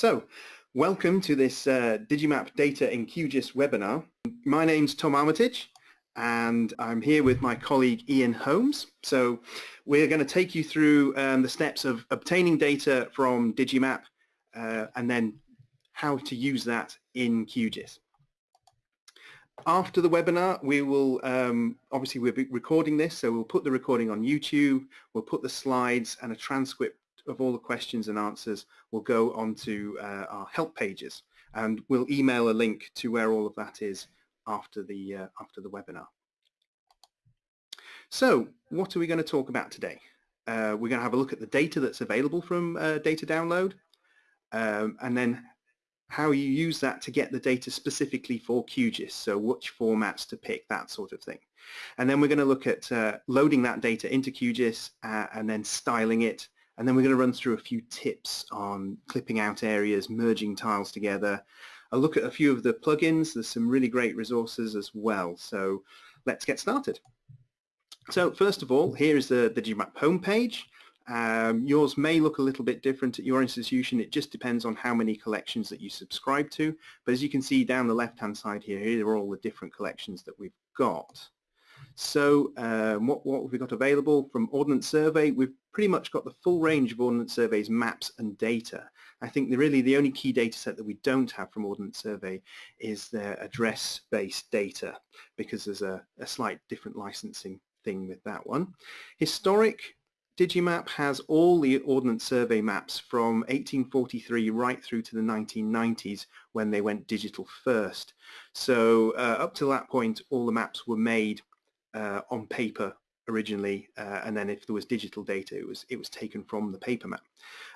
So, welcome to this uh, Digimap Data in QGIS webinar. My name's Tom Armitage and I'm here with my colleague Ian Holmes. So we're going to take you through um, the steps of obtaining data from Digimap uh, and then how to use that in QGIS. After the webinar, we will, um, obviously we'll be recording this, so we'll put the recording on YouTube, we'll put the slides and a transcript of all the questions and answers will go onto uh, our help pages and we'll email a link to where all of that is after the, uh, after the webinar. So what are we going to talk about today? Uh, we're going to have a look at the data that's available from uh, data download um, and then how you use that to get the data specifically for QGIS, so which formats to pick, that sort of thing. And then we're going to look at uh, loading that data into QGIS uh, and then styling it and then we're going to run through a few tips on clipping out areas, merging tiles together. I'll look at a few of the plugins. There's some really great resources as well. So let's get started. So first of all, here is the, the Digimap homepage. Um, yours may look a little bit different at your institution. It just depends on how many collections that you subscribe to. But as you can see down the left-hand side here, here are all the different collections that we've got. So um, what, what have we got available from Ordnance Survey? We've pretty much got the full range of Ordnance Survey's maps and data. I think the, really the only key data set that we don't have from Ordnance Survey is their address-based data because there's a, a slight different licensing thing with that one. Historic Digimap has all the Ordnance Survey maps from 1843 right through to the 1990s when they went digital first. So uh, up to that point all the maps were made uh, on paper originally uh, and then if there was digital data it was it was taken from the paper map.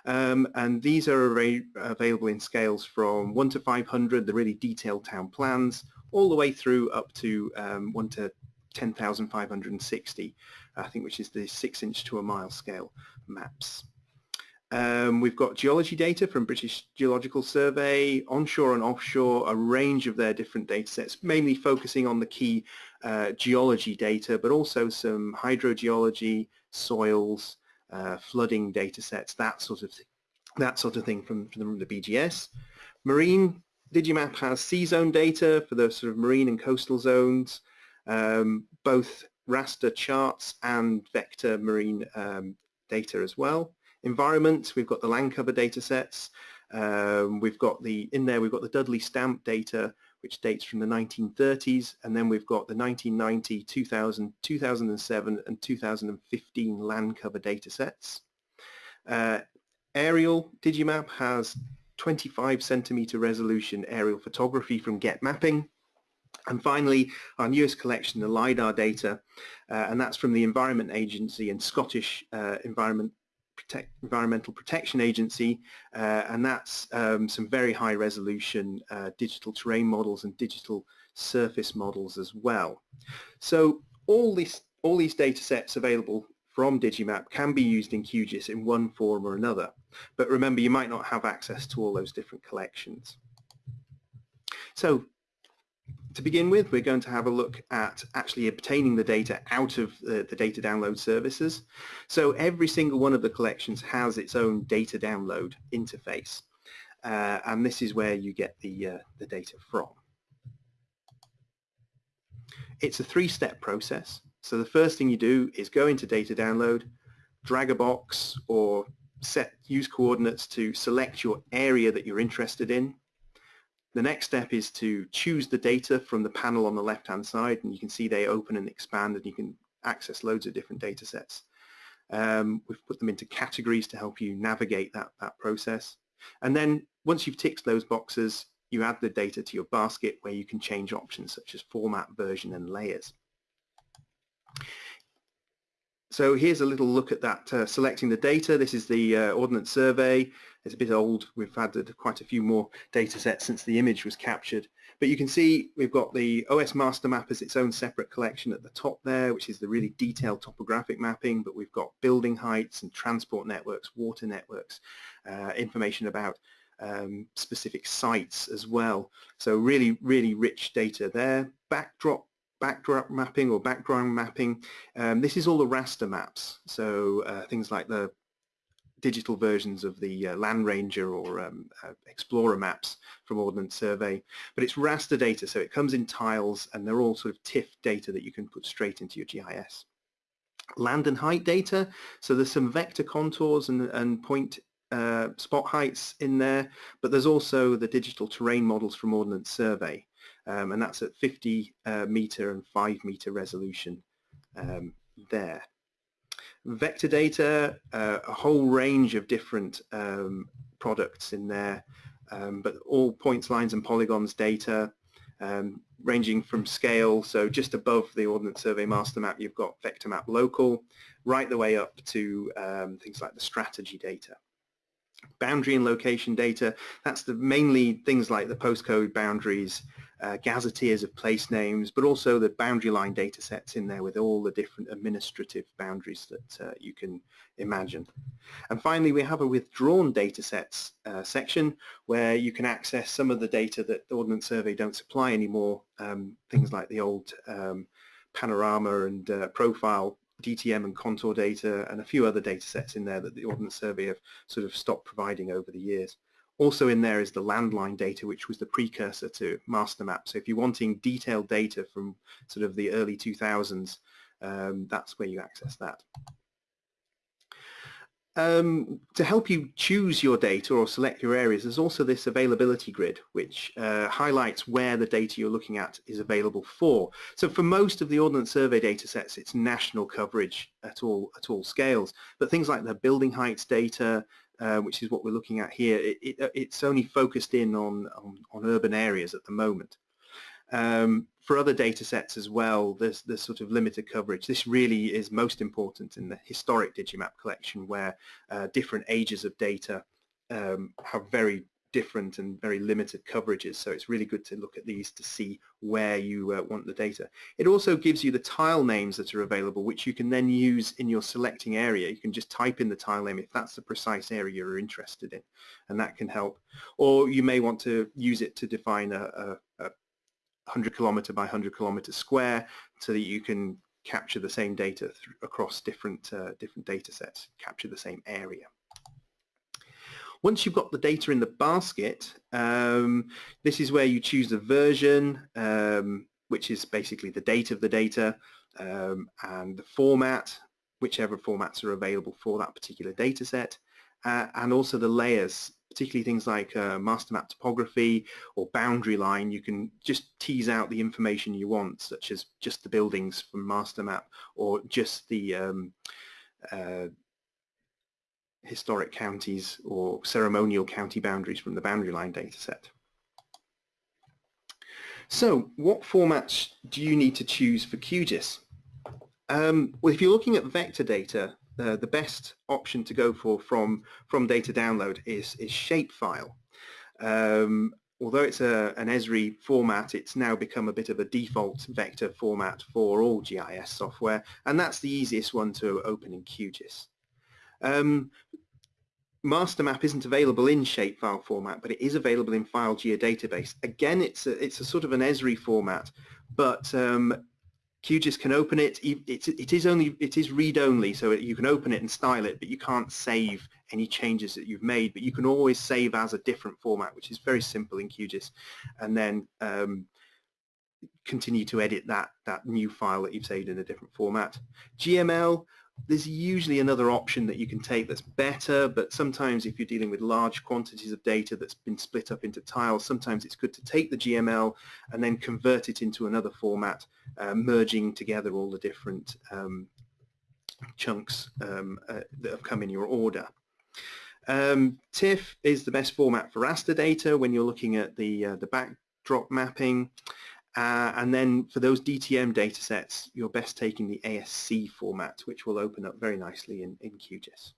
Um, and these are available in scales from 1 to 500 the really detailed town plans all the way through up to um, 1 to 10,560 I think which is the 6 inch to a mile scale maps. Um, we've got geology data from British Geological Survey, onshore and offshore, a range of their different data sets, mainly focusing on the key uh, geology data, but also some hydrogeology, soils, uh, flooding data sets, that sort of that sort of thing from, from the BGS. Marine Digimap has SeaZone data for the sort of marine and coastal zones, um, both raster charts and vector marine um, data as well environment, we've got the land cover data sets. Um, we've got the, in there we've got the Dudley Stamp data which dates from the 1930s and then we've got the 1990, 2000, 2007 and 2015 land cover data sets. Uh, aerial Digimap has 25 centimeter resolution aerial photography from Getmapping. And finally, our newest collection, the LiDAR data, uh, and that's from the Environment Agency and Scottish uh, Environment Protect, Environmental Protection Agency, uh, and that's um, some very high resolution uh, digital terrain models and digital surface models as well. So all, this, all these data sets available from Digimap can be used in QGIS in one form or another. But remember, you might not have access to all those different collections. So to begin with, we're going to have a look at actually obtaining the data out of the, the, data download services. So every single one of the collections has its own data download interface. Uh, and this is where you get the, uh, the data from. It's a three-step process. So the first thing you do is go into data download, drag a box or set use coordinates to select your area that you're interested in the next step is to choose the data from the panel on the left-hand side, and you can see they open and expand, and you can access loads of different data sets. Um, we've put them into categories to help you navigate that, that process. And then once you've ticked those boxes, you add the data to your basket where you can change options such as format, version, and layers. So here's a little look at that uh, selecting the data. This is the uh, Ordnance Survey. It's a bit old. We've had quite a few more data sets since the image was captured. But you can see we've got the OS MasterMap as its own separate collection at the top there, which is the really detailed topographic mapping, but we've got building heights and transport networks, water networks, uh, information about um, specific sites as well. So really, really rich data there. Backdrop backdrop mapping or background mapping. Um, this is all the raster maps, so uh, things like the digital versions of the uh, Landranger or um, uh, Explorer maps from Ordnance Survey, but it's raster data, so it comes in tiles and they're all sort of TIFF data that you can put straight into your GIS. Land and height data, so there's some vector contours and, and point uh, spot heights in there, but there's also the digital terrain models from Ordnance Survey, um, and that's at 50 uh, meter and 5 meter resolution um, there. Vector data, uh, a whole range of different um, products in there, um, but all points, lines and polygons data, um, ranging from scale, so just above the Ordnance Survey MasterMap you've got vector map local, right the way up to um, things like the Strategi data boundary and location data. That's the mainly things like the postcode boundaries, uh, gazetteers of place names, but also the boundary line data sets in there with all the different administrative boundaries that uh, you can imagine. And finally, we have a withdrawn data sets uh, section where you can access some of the data that the Ordnance Survey don't supply anymore, um, things like the old um, panorama and uh, profile DTM and contour data and a few other data sets in there that the Ordnance Survey have sort of stopped providing over the years. Also in there is the landline data, which was the precursor to MasterMap. So if you're wanting detailed data from sort of the early 2000s, um, that's where you access that. Um, to help you choose your data or select your areas, there's also this availability grid, which uh, highlights where the data you're looking at is available for. So for most of the Ordnance Survey data sets, it's national coverage at all, at all scales. But things like the building heights data, uh, which is what we're looking at here, it, it, it's only focused in on, on, on urban areas at the moment. Um, for other data sets as well, there's, there's sort of limited coverage. This really is most important in the historic Digimap collection where uh, different ages of data um, have very different and very limited coverages. So it's really good to look at these to see where you uh, want the data. It also gives you the tile names that are available, which you can then use in your selecting area. You can just type in the tile name if that's the precise area you're interested in, and that can help. Or you may want to use it to define a, a, a 100 kilometer by 100 kilometer square so that you can capture the same data across different uh, different data sets, capture the same area. Once you've got the data in the basket, um, this is where you choose the version, um, which is basically the date of the data, um, and the format, whichever formats are available for that particular data set, uh, and also the layers particularly things like uh, MasterMap topography or boundary line, you can just tease out the information you want, such as just the buildings from MasterMap or just the um, uh, historic counties or ceremonial county boundaries from the boundary line dataset. So what formats do you need to choose for QGIS? Um, well, if you're looking at vector data, uh, the best option to go for from from data download is is shapefile. Um, although it's a, an Esri format, it's now become a bit of a default vector format for all GIS software, and that's the easiest one to open in QGIS. Um, MasterMap isn't available in shapefile format, but it is available in file geodatabase. Again, it's a, it's a sort of an Esri format, but um, QGIS can open it. It, it is only it is read only, so you can open it and style it, but you can't save any changes that you've made. But you can always save as a different format, which is very simple in QGIS, and then um, continue to edit that that new file that you've saved in a different format. GML there's usually another option that you can take that's better, but sometimes if you're dealing with large quantities of data that's been split up into tiles, sometimes it's good to take the GML and then convert it into another format, uh, merging together all the different um, chunks um, uh, that have come in your order. Um, TIFF is the best format for raster data when you're looking at the, uh, the backdrop mapping. Uh, and then for those DTM data sets, you're best taking the ASC format, which will open up very nicely in, in QGIS.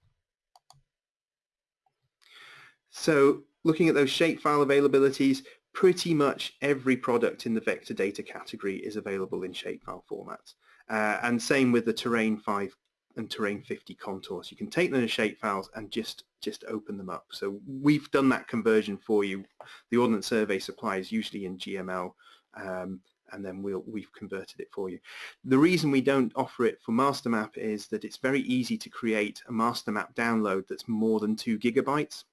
So looking at those shapefile availabilities, pretty much every product in the vector data category is available in shapefile formats. Uh, and same with the Terrain 5 and Terrain 50 contours. You can take them as shapefiles and just, just open them up. So we've done that conversion for you. The Ordnance Survey supplies usually in GML um, and then we'll, we've converted it for you. The reason we don't offer it for MasterMap is that it's very easy to create a MasterMap download that's more than two gigabytes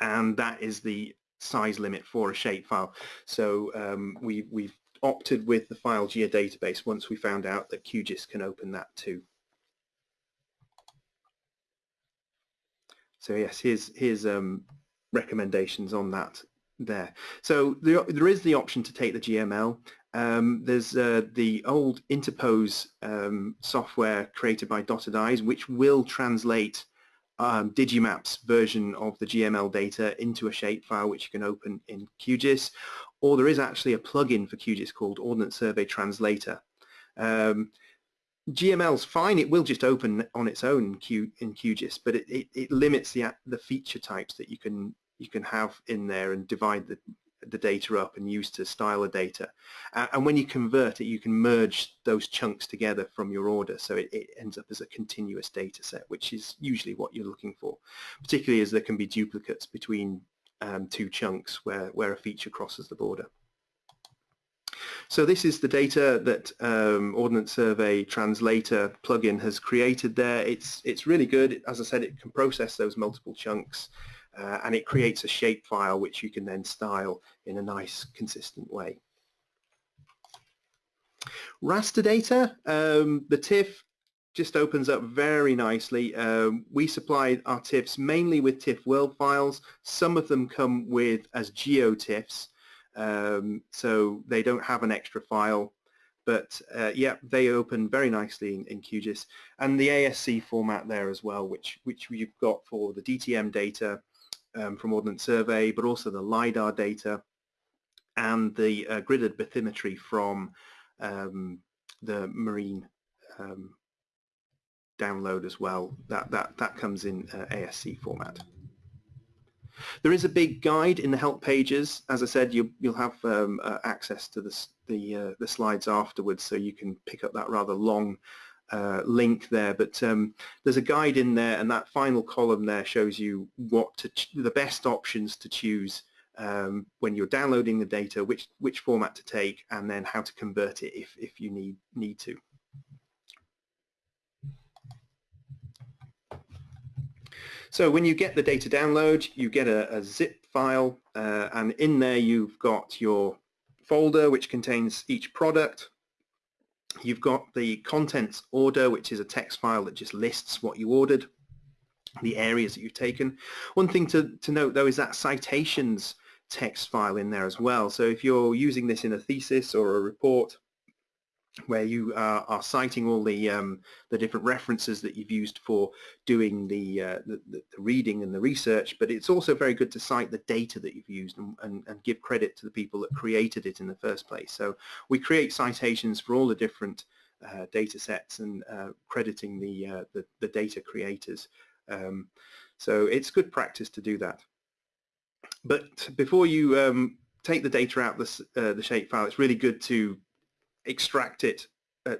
and that is the size limit for a shapefile. So um, we, we've opted with the file geodatabase once we found out that QGIS can open that too. So yes, here's, here's um, recommendations on that there. So there, there is the option to take the GML. Um, there's uh, the old Interpose um, software created by Dotted Eyes, which will translate um, Digimap's version of the GML data into a shapefile which you can open in QGIS, or there is actually a plugin for QGIS called Ordnance Survey Translator. Um, GML's fine, it will just open on its own in, Q, in QGIS, but it, it, it, limits the, the feature types that you can you can have in there and divide the, the data up and use to style the data. Uh, and when you convert it, you can merge those chunks together from your order, so it, it, ends up as a continuous data set, which is usually what you're looking for, particularly as there can be duplicates between um, two chunks where, where a feature crosses the border. So this is the data that um, Ordnance Survey Translator plugin has created there. It's, it's really good. As I said, it can process those multiple chunks uh, and it creates a shape file which you can then style in a nice consistent way. Raster data, um, the TIFF just opens up very nicely. Um, we supply our TIFFs mainly with TIFF world files. Some of them come with as GeoTIFFs, um, so they don't have an extra file. But uh, yeah, they open very nicely in, in, QGIS. And the ASC format there as well, which, which you've got for the DTM data, um, from Ordnance Survey, but also the LiDAR data and the uh, gridded bathymetry from um, the marine um, download as well. That, that, that comes in uh, ASC format. There is a big guide in the help pages. As I said, you, will have um, uh, access to the, the, uh, the slides afterwards, so you can pick up that rather long uh, link there, but um, there's a guide in there, and that final column there shows you what to the best options to choose um, when you're downloading the data, which which format to take, and then how to convert it if if you need need to. So when you get the data download, you get a, a zip file, uh, and in there you've got your folder which contains each product, You've got the contents order, which is a text file that just lists what you ordered, the areas that you've taken. One thing to, to note though is that citations text file in there as well. So if you're using this in a thesis or a report, where you uh, are citing all the um, the different references that you've used for doing the, uh, the, the, reading and the research, but it's also very good to cite the data that you've used and, and, and, give credit to the people that created it in the first place. So we create citations for all the different uh, data sets and uh, crediting the, uh, the, the data creators. Um, so it's good practice to do that. But before you um, take the data out the, uh, the shapefile, it's really good to extract it. Uh,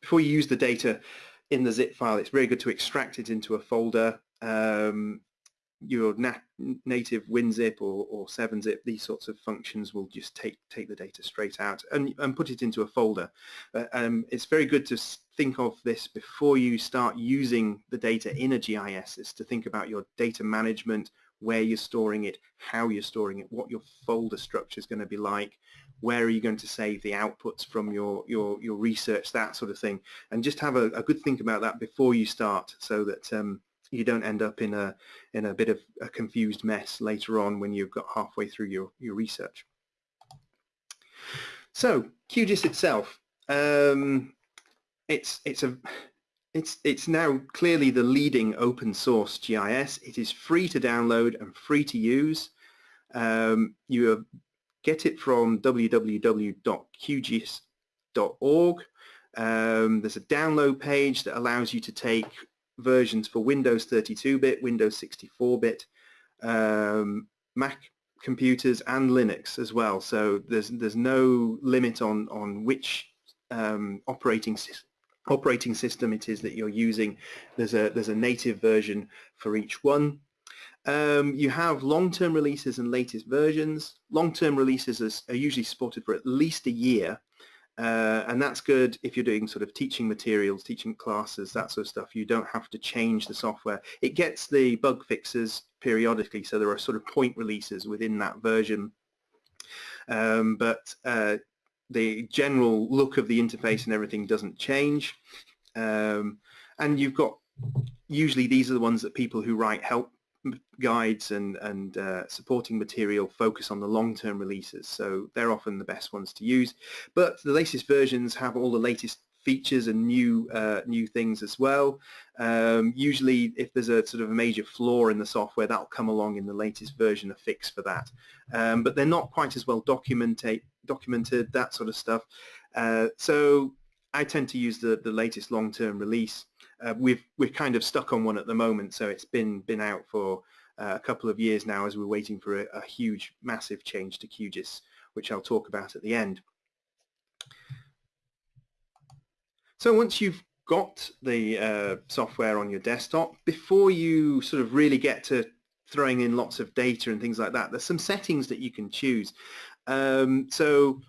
before you use the data in the zip file, it's very good to extract it into a folder. Um, your nat native WinZip or, or 7-zip, these sorts of functions will just take take the data straight out and, and put it into a folder. Uh, um, it's very good to think of this before you start using the data in a GIS, is to think about your data management, where you're storing it, how you're storing it, what your folder structure is going to be like, where are you going to save the outputs from your, your, your research, that sort of thing. And just have a, a good think about that before you start so that um, you don't end up in a, in a bit of a confused mess later on when you've got halfway through your, your research. So QGIS itself, um, it's, it's, a, it's, it's now clearly the leading open source GIS. It is free to download and free to use. Um, you get it from www.qgis.org. Um, there's a download page that allows you to take versions for Windows 32-bit, Windows 64-bit, um, Mac computers and Linux as well. So there's there's no limit on on which um, operating operating system it is that you're using. There's a there's a native version for each one. Um, you have long-term releases and latest versions. Long-term releases are, are, usually supported for at least a year, uh, and that's good if you're doing sort of teaching materials, teaching classes, that sort of stuff. You don't have to change the software. It gets the bug fixes periodically, so there are sort of point releases within that version. Um, but uh, the general look of the interface and everything doesn't change. Um, and you've got, usually these are the ones that people who write help guides and, and uh, supporting material focus on the long-term releases. So they're often the best ones to use. But the latest versions have all the latest features and new uh, new things as well. Um, usually if there's a sort of a major flaw in the software that'll come along in the latest version a fix for that. Um, but they're not quite as well documented, documented that sort of stuff. Uh, so I tend to use the, the latest long-term release. Uh, we've we're kind of stuck on one at the moment so it's been been out for uh, a couple of years now as we're waiting for a, a huge massive change to QGIS which I'll talk about at the end. So once you've got the uh, software on your desktop, before you sort of really get to throwing in lots of data and things like that, there's some settings that you can choose. Um, so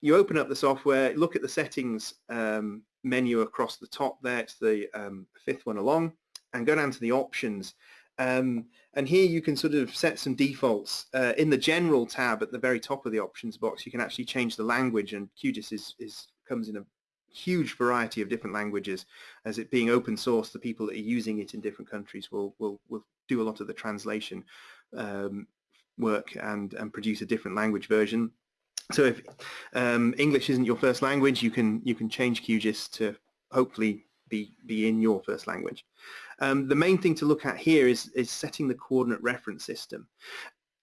you open up the software, look at the settings um, menu across the top there, it's the um, fifth one along, and go down to the options. Um, and here you can sort of set some defaults. Uh, in the general tab at the very top of the options box, you can actually change the language and QGIS is, is comes in a huge variety of different languages. As it being open source, the people that are using it in different countries will, will, will do a lot of the translation um, work and, and produce a different language version. So if um, English isn't your first language, you can you can change QGIS to hopefully be be in your first language. Um, the main thing to look at here is is setting the coordinate reference system.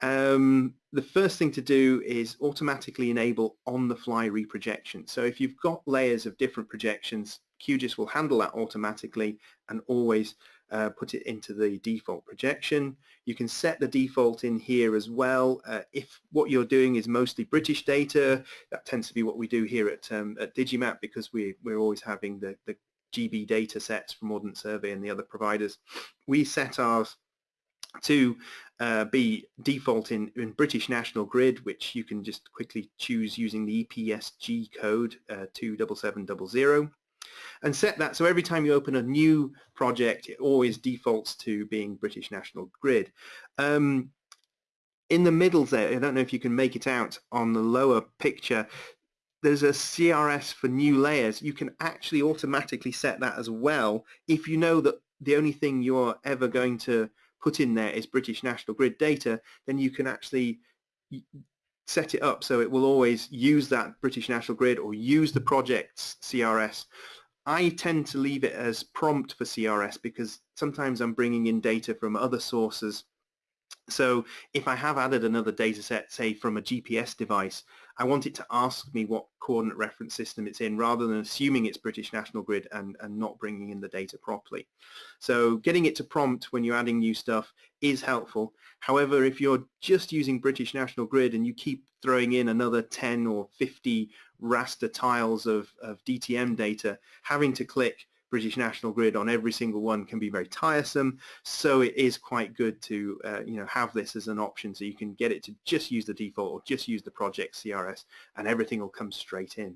Um, the first thing to do is automatically enable on-the-fly reprojection. So if you've got layers of different projections, QGIS will handle that automatically and always uh, put it into the default projection. You can set the default in here as well. Uh, if what you're doing is mostly British data, that tends to be what we do here at, um, at Digimap because we, we're always having the, the GB data sets from Ordnance Survey and the other providers. We set ours to uh, be default in, in British National Grid, which you can just quickly choose using the EPSG code uh, 27700 and set that so every time you open a new project it always defaults to being British National Grid. Um, in the middle there, I don't know if you can make it out on the lower picture, there's a CRS for new layers. You can actually automatically set that as well if you know that the only thing you're ever going to put in there is British National Grid data, then you can actually set it up so it will always use that British National Grid or use the project's CRS. I tend to leave it as prompt for CRS because sometimes I'm bringing in data from other sources. So if I have added another data set, say from a GPS device, I want it to ask me what coordinate reference system it's in rather than assuming it's British National Grid and, and not bringing in the data properly. So getting it to prompt when you're adding new stuff is helpful. However, if you're just using British National Grid and you keep throwing in another 10 or 50 raster tiles of, of DTM data, having to click British National Grid on every single one can be very tiresome. So it is quite good to uh, you know have this as an option so you can get it to just use the default or just use the project CRS and everything will come straight in.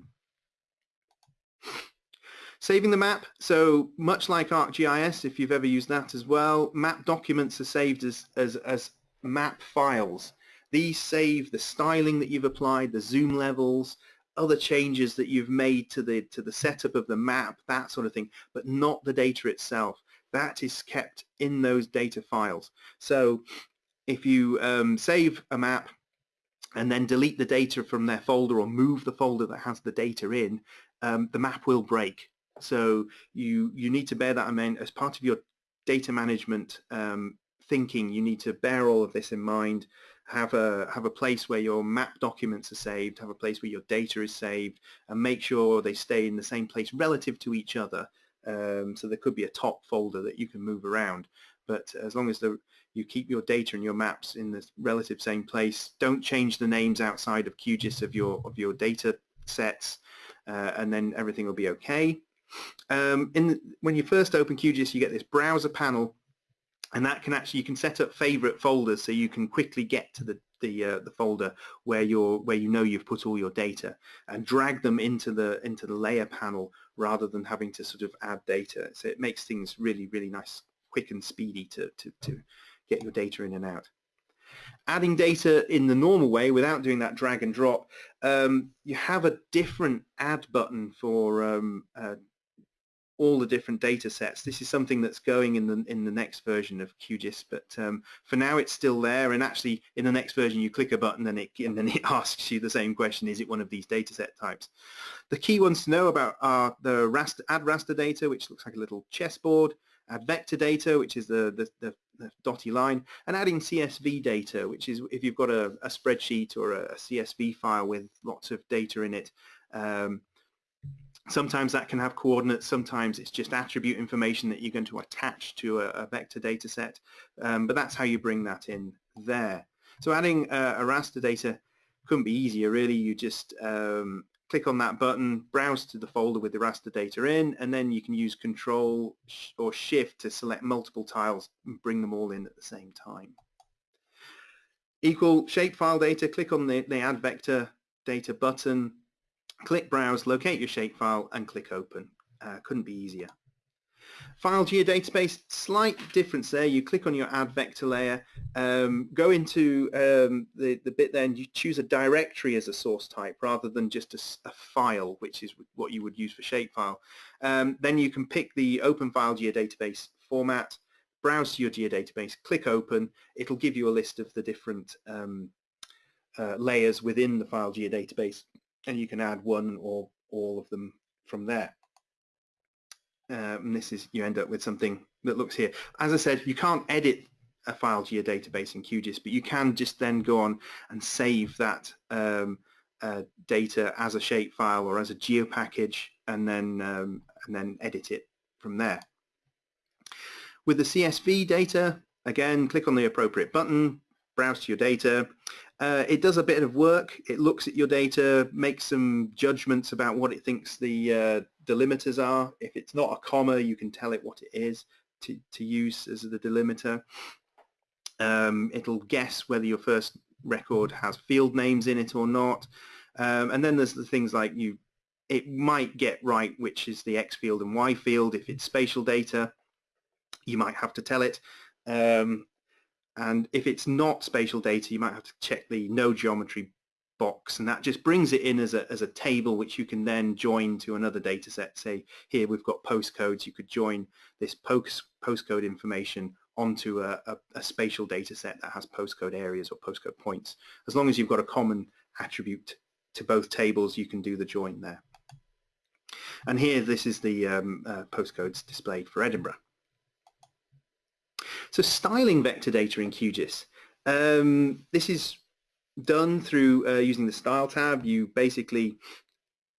Saving the map, so much like ArcGIS, if you've ever used that as well, map documents are saved as, as, as map files. These save the styling that you've applied, the zoom levels, other changes that you've made to the to the setup of the map, that sort of thing, but not the data itself. That is kept in those data files. So if you um, save a map and then delete the data from their folder or move the folder that has the data in, um, the map will break. So you you need to bear that in mind as part of your data management um, thinking. You need to bear all of this in mind have a have a place where your map documents are saved, have a place where your data is saved, and make sure they stay in the same place relative to each other. Um, so there could be a top folder that you can move around, but as long as the, you keep your data and your maps in the relative same place, don't change the names outside of QGIS of your of your data sets, uh, and then everything will be okay. Um, in the, when you first open QGIS, you get this browser panel and that can actually you can set up favorite folders so you can quickly get to the the uh, the folder where you're where you know you've put all your data and drag them into the into the layer panel rather than having to sort of add data. So it makes things really really nice quick and speedy to to, to get your data in and out. Adding data in the normal way without doing that drag and drop um, you have a different add button for um, uh, all the different data sets. This is something that's going in the in the next version of QGIS, but um, for now it's still there. And actually, in the next version, you click a button and it and then it asks you the same question: Is it one of these data set types? The key ones to know about are the raster, add raster data, which looks like a little chessboard, add vector data, which is the, the, the, the dotty line, and adding CSV data, which is if you've got a, a spreadsheet or a, a, CSV file with lots of data in it. Um, Sometimes that can have coordinates, sometimes it's just attribute information that you're going to attach to a, a vector data set, um, but that's how you bring that in there. So adding uh, a raster data couldn't be easier really, you just um, click on that button, browse to the folder with the raster data in, and then you can use control or shift to select multiple tiles and bring them all in at the same time. Equal shapefile data, click on the, the add vector data button, Click Browse, locate your shapefile, and click Open. Uh, couldn't be easier. File geodatabase, slight difference there. You click on your add vector layer, um, go into um, the, the bit there and you choose a directory as a source type rather than just a, a file, which is what you would use for shapefile. Um, then you can pick the open file geodatabase format, browse to your geodatabase, click open. It'll give you a list of the different um, uh, layers within the file geodatabase and you can add one or all of them from there. Um, this is, you end up with something that looks here. As I said, you can't edit a file geodatabase in QGIS, but you can just then go on and save that um, uh, data as a shapefile or as a geo package and then, um, and then edit it from there. With the CSV data, again, click on the appropriate button, browse to your data, uh, it does a bit of work. It looks at your data, makes some judgments about what it thinks the uh, delimiters are. If it's not a comma, you can tell it what it is to, to use as the delimiter. Um, it'll guess whether your first record has field names in it or not. Um, and then there's the things like you, it might get right which is the X field and Y field. If it's spatial data, you might have to tell it. Um, and if it's not spatial data, you might have to check the no geometry box and that just brings it in as a, as a table which you can then join to another data set. Say here we've got postcodes, you could join this post, postcode information onto a, a, a spatial data set that has postcode areas or postcode points. As long as you've got a common attribute to both tables, you can do the join there. And here this is the um, uh, postcodes displayed for Edinburgh. So styling vector data in QGIS. Um, this is done through uh, using the Style tab. You basically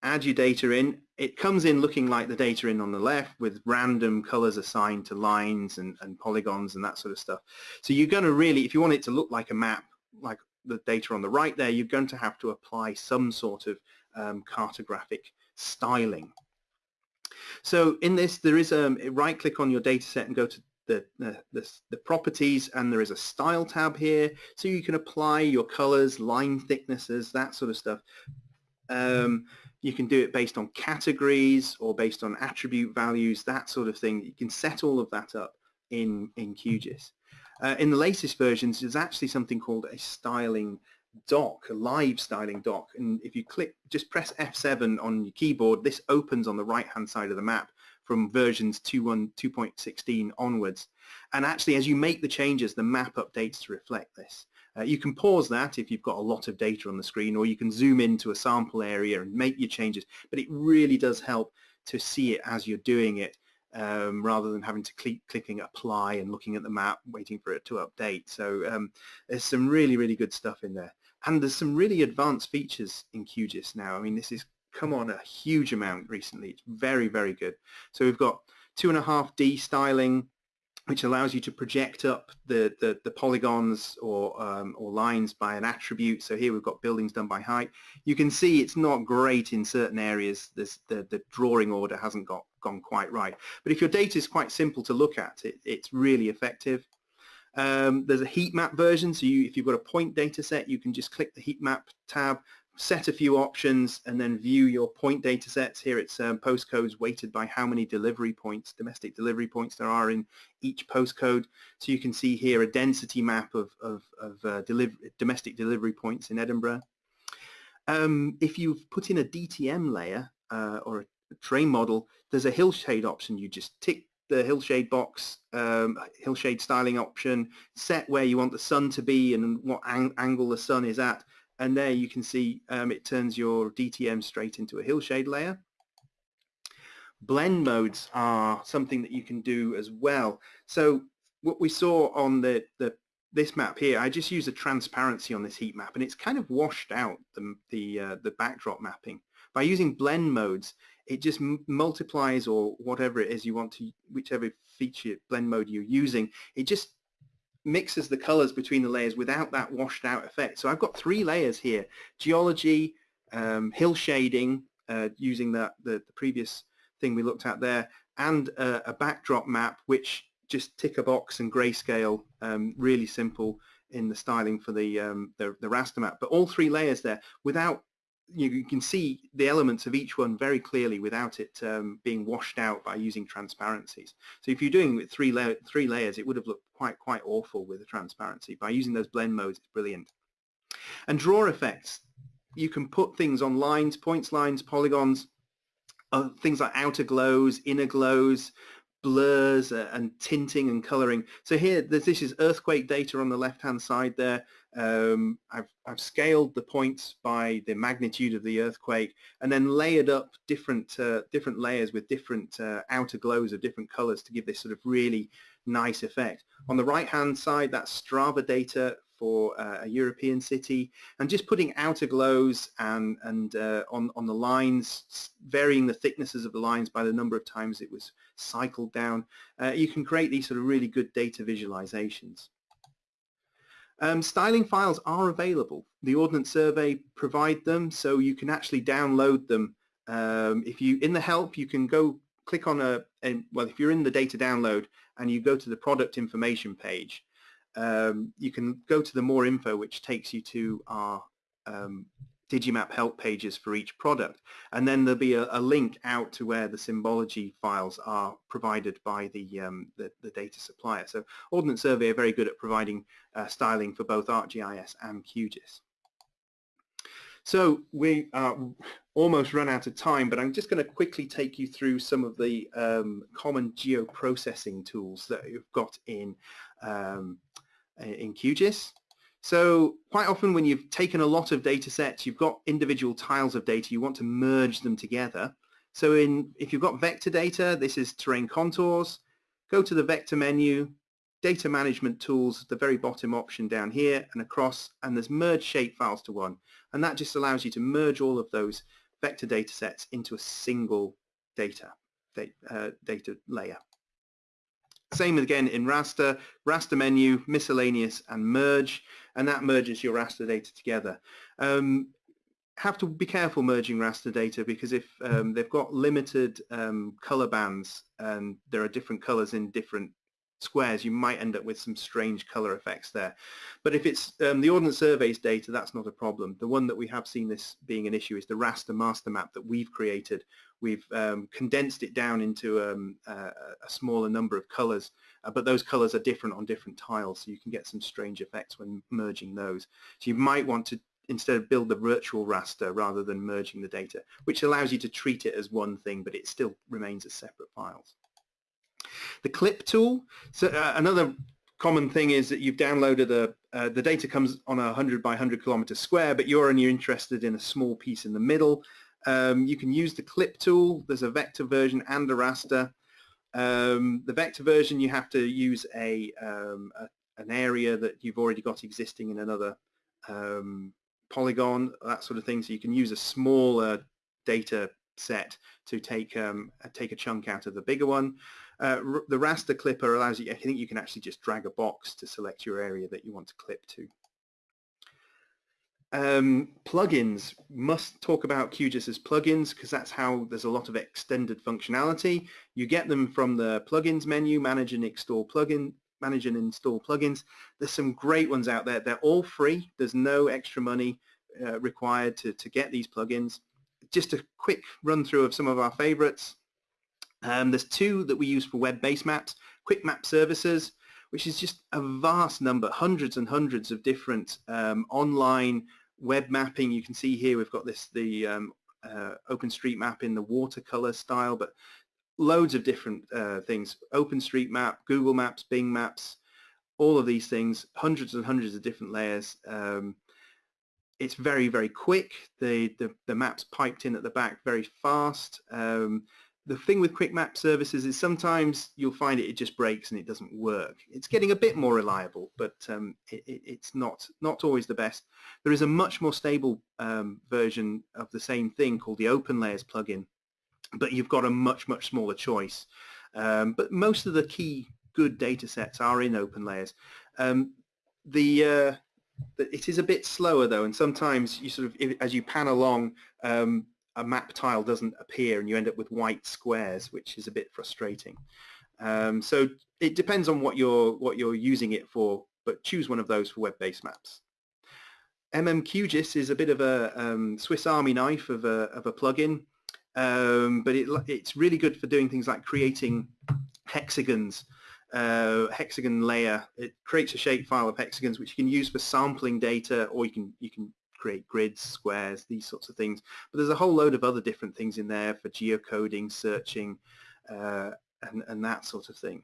add your data in. It comes in looking like the data in on the left with random colors assigned to lines and, and polygons and that sort of stuff. So you're going to really, if you want it to look like a map, like the data on the right there, you're going to have to apply some sort of um, cartographic styling. So in this, there is a right click on your data set and go to the, the, the, properties and there is a style tab here so you can apply your colors, line thicknesses, that sort of stuff. Um, you can do it based on categories or based on attribute values, that sort of thing. You can set all of that up in, in QGIS. Uh, in the latest versions, there's actually something called a styling dock, a live styling dock. And if you click, just press F7 on your keyboard, this opens on the right-hand side of the map from versions 2.16 onwards. And actually, as you make the changes, the map updates to reflect this. Uh, you can pause that if you've got a lot of data on the screen, or you can zoom into a sample area and make your changes. But it really does help to see it as you're doing it, um, rather than having to click clicking apply and looking at the map, waiting for it to update. So um, there's some really, really good stuff in there. And there's some really advanced features in QGIS now. I mean, this is come on a huge amount recently. It's very, very good. So we've got two and a half D styling, which allows you to project up the, the, the polygons or, um, or lines by an attribute. So here we've got buildings done by height. You can see it's not great in certain areas. This, the, the drawing order hasn't got gone quite right. But if your data is quite simple to look at, it, it's really effective. Um, there's a heat map version, so you, if you've got a point data set, you can just click the heat map tab, set a few options, and then view your point data sets. Here it's um, postcodes weighted by how many delivery points, domestic delivery points there are in each postcode. So you can see here a density map of, of, of uh, deliver, domestic delivery points in Edinburgh. Um, if you've put in a DTM layer uh, or a terrain model, there's a hillshade option. You just tick the hillshade box, um, hillshade styling option, set where you want the sun to be and what ang angle the sun is at, and there you can see um, it turns your DTM straight into a hillshade layer. Blend modes are something that you can do as well. So what we saw on the, the this map here, I just use a transparency on this heat map and it's kind of washed out the, the, uh, the backdrop mapping. By using blend modes, it just multiplies or whatever it is you want to, whichever feature blend mode you're using, it just mixes the colors between the layers without that washed out effect. So I've got three layers here, geology, um, hill shading, uh, using the, the, the, previous thing we looked at there, and a backdrop map which just tick a box and grayscale, um, really simple in the styling for the, um, the, the raster map. But all three layers there without you can see the elements of each one very clearly without it um, being washed out by using transparencies. So if you're doing with three, la three layers, it would have looked quite quite awful with the transparency. By using those blend modes, it's brilliant. And draw effects, you can put things on lines, points lines, polygons, uh, things like outer glows, inner glows, blurs uh, and tinting and coloring. So here, this is earthquake data on the left-hand side there. Um, I've, I've, scaled the points by the magnitude of the earthquake and then layered up different uh, different layers with different uh, outer glows of different colors to give this sort of really nice effect. On the right-hand side, that's Strava data for uh, a European city and just putting outer glows and, and uh, on, on the lines, varying the thicknesses of the lines by the number of times it was cycled down. Uh, you can create these sort of really good data visualizations. Um, styling files are available. The Ordnance Survey provide them so you can actually download them. Um, if you in the help you can go click on a, a, well if you're in the data download and you go to the product information page um, you can go to the more info which takes you to our um, Digimap help pages for each product and then there'll be a, a, link out to where the symbology files are provided by the, um, the, the, data supplier. So Ordnance Survey are very good at providing uh, styling for both ArcGIS and QGIS. So we are almost run out of time, but I'm just going to quickly take you through some of the um, common geoprocessing tools that you've got in um, in QGIS. So quite often when you've taken a lot of data sets, you've got individual tiles of data, you want to merge them together. So in, if you've got vector data, this is terrain contours, go to the vector menu, data management tools, the very bottom option down here and across, and there's merge shape files to one. And that just allows you to merge all of those vector data sets into a single data, uh, data layer. Same again in raster, raster menu, miscellaneous and merge, and that merges your raster data together. Um, have to be careful merging raster data because if um, they've got limited um, color bands and there are different colors in different squares, you might end up with some strange color effects there. But if it's um, the Ordnance Survey's data, that's not a problem. The one that we have seen this being an issue is the raster MasterMap that we've created. We've um, condensed it down into um, a, a, smaller number of colors, uh, but those colors are different on different tiles, so you can get some strange effects when merging those. So you might want to instead of build the virtual raster rather than merging the data, which allows you to treat it as one thing, but it still remains as separate files. The clip tool, so uh, another common thing is that you've downloaded a, uh, the data comes on a 100 by 100 kilometer square, but you're only interested in a small piece in the middle. Um, you can use the clip tool. There's a vector version and a raster. Um, the vector version, you have to use a, um, a, an area that you've already got existing in another um, polygon, that sort of thing. So you can use a smaller data set to take um, take a chunk out of the bigger one. Uh, the raster clipper allows you, I think you can actually just drag a box to select your area that you want to clip to. Um, plugins, must talk about QGIS as plugins because that's how there's a lot of extended functionality. You get them from the plugins menu, manage and install plugin manage and install plugins. There's some great ones out there. They're all free. There's no extra money uh, required to, to get these plugins. Just a quick run through of some of our favorites. Um, there's two that we use for web-based maps. Quick Map Services, which is just a vast number, hundreds and hundreds of different um, online web mapping. You can see here we've got this the um, uh, OpenStreetMap in the watercolor style, but loads of different uh, things. OpenStreetMap, Google Maps, Bing Maps, all of these things, hundreds and hundreds of different layers. Um, it's very, very quick. The, the, the, maps piped in at the back very fast. Um, the thing with quick map services is sometimes you'll find it, it just breaks and it doesn't work. It's getting a bit more reliable, but um, it, it, it's not, not always the best. There is a much more stable um, version of the same thing called the OpenLayers plugin, but you've got a much, much smaller choice. Um, but most of the key good data sets are in OpenLayers. Um, the, uh, it is a bit slower though, and sometimes you sort of, as you pan along, um, a map tile doesn't appear and you end up with white squares, which is a bit frustrating. Um, so it depends on what you're what you're using it for, but choose one of those for web-based maps. MMQGIS is a bit of a um, Swiss Army knife of a, of a plugin, um, but it, it's really good for doing things like creating hexagons, uh, hexagon layer. It creates a shapefile of hexagons which you can use for sampling data, or you can you can create grids, squares, these sorts of things. But there's a whole load of other different things in there for geocoding, searching, uh, and, and that sort of thing.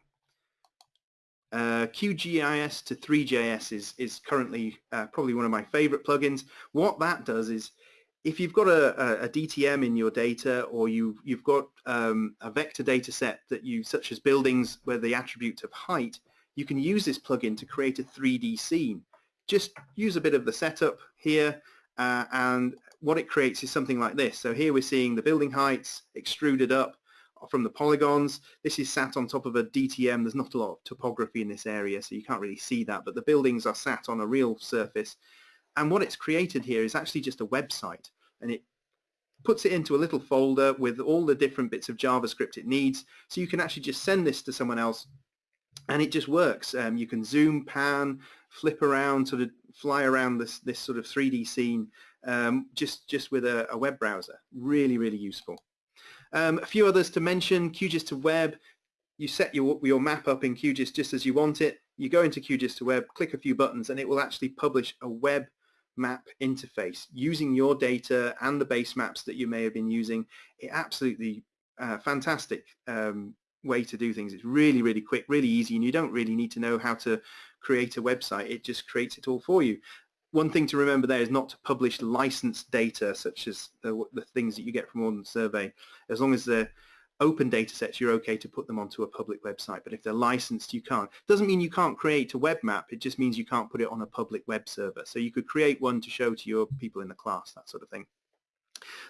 Uh, QGIS to Three.js is, is currently uh, probably one of my favorite plugins. What that does is if you've got a, a, DTM in your data or you, you've got um, a vector data set that you, such as buildings where the attribute of height, you can use this plugin to create a 3D scene just use a bit of the setup here uh, and what it creates is something like this. So here we're seeing the building heights extruded up from the polygons. This is sat on top of a DTM. There's not a lot of topography in this area, so you can't really see that, but the buildings are sat on a real surface. And what it's created here is actually just a website, and it puts it into a little folder with all the different bits of JavaScript it needs, so you can actually just send this to someone else and it just works. Um, you can zoom, pan, flip around, sort of fly around this this sort of 3D scene um, just just with a, a, web browser. Really, really useful. Um, a few others to mention: QGIS to web. You set your your map up in QGIS just as you want it. You go into QGIS to web, click a few buttons, and it will actually publish a web map interface using your data and the base maps that you may have been using. It absolutely uh, fantastic um, way to do things. It's really, really quick, really easy, and you don't really need to know how to create a website. It just creates it all for you. One thing to remember there is not to publish licensed data, such as the, the things that you get from Ordnance Survey. As long as they're open data sets, you're okay to put them onto a public website. But if they're licensed, you can't. Doesn't mean you can't create a web map. It just means you can't put it on a public web server. So you could create one to show to your people in the class, that sort of thing.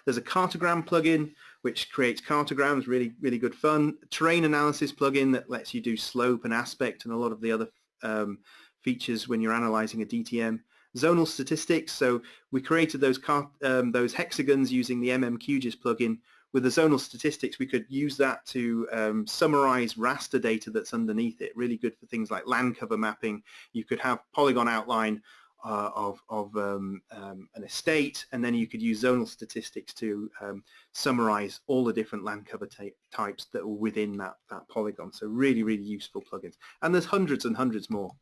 There's a cartogram plugin which creates cartograms, really, really good fun. Terrain analysis plugin that lets you do slope and aspect and a lot of the other um, features when you're analyzing a DTM. Zonal statistics, so we created those, um, those hexagons using the MMQGIS plugin. With the zonal statistics, we could use that to um, summarize raster data that's underneath it. Really good for things like land cover mapping. You could have polygon outline uh, of, of um, um, an estate and then you could use zonal statistics to um, summarize all the different land cover types that are within that, that polygon. So really, really useful plugins. And there's hundreds and hundreds more.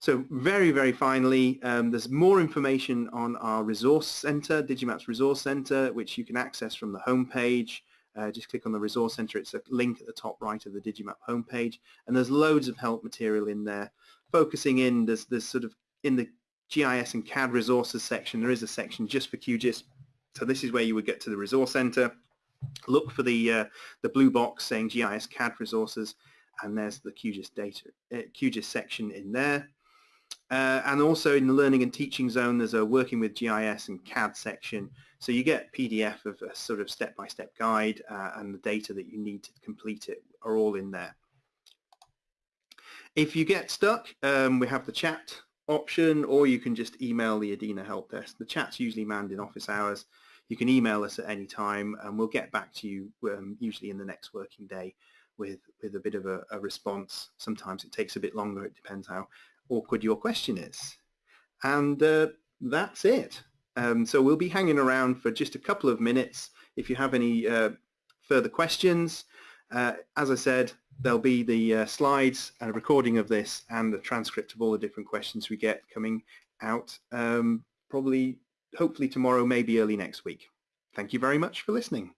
So very, very finally, um, there's more information on our resource center, Digimaps Resource Center, which you can access from the homepage. Uh, just click on the Resource Center. It's a link at the top right of the Digimap homepage. And there's loads of help material in there. Focusing in, there's, there's sort of in the GIS and CAD resources section, there is a section just for QGIS. So this is where you would get to the resource center, look for the uh, the blue box saying GIS CAD resources, and there's the QGIS data uh, QGIS section in there. Uh, and also in the learning and teaching zone, there's a working with GIS and CAD section. So you get PDF of a sort of step-by-step -step guide uh, and the data that you need to complete it are all in there. If you get stuck, um, we have the chat option or you can just email the EDINA help desk. The chat's usually manned in office hours. You can email us at any time and we'll get back to you um, usually in the next working day with, with a bit of a, a response. Sometimes it takes a bit longer. It depends how awkward your question is. And uh, that's it. Um, so we'll be hanging around for just a couple of minutes. If you have any uh, further questions, uh, as I said, there'll be the uh, slides and a recording of this and the transcript of all the different questions we get coming out um, probably, hopefully tomorrow, maybe early next week. Thank you very much for listening.